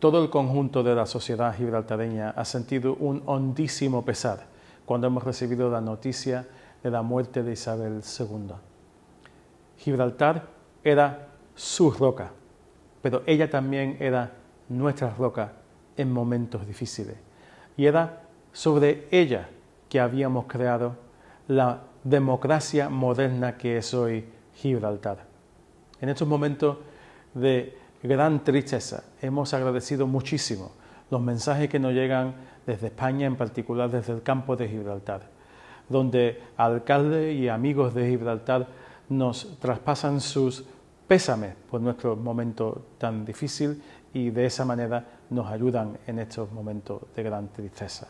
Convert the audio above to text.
todo el conjunto de la sociedad gibraltareña ha sentido un hondísimo pesar cuando hemos recibido la noticia de la muerte de Isabel II. Gibraltar era su roca, pero ella también era nuestra roca en momentos difíciles. Y era sobre ella que habíamos creado la democracia moderna que es hoy Gibraltar. En estos momentos de gran tristeza hemos agradecido muchísimo los mensajes que nos llegan desde España, en particular desde el campo de Gibraltar, donde alcaldes y amigos de Gibraltar nos traspasan sus pésames por nuestro momento tan difícil y de esa manera nos ayudan en estos momentos de gran tristeza.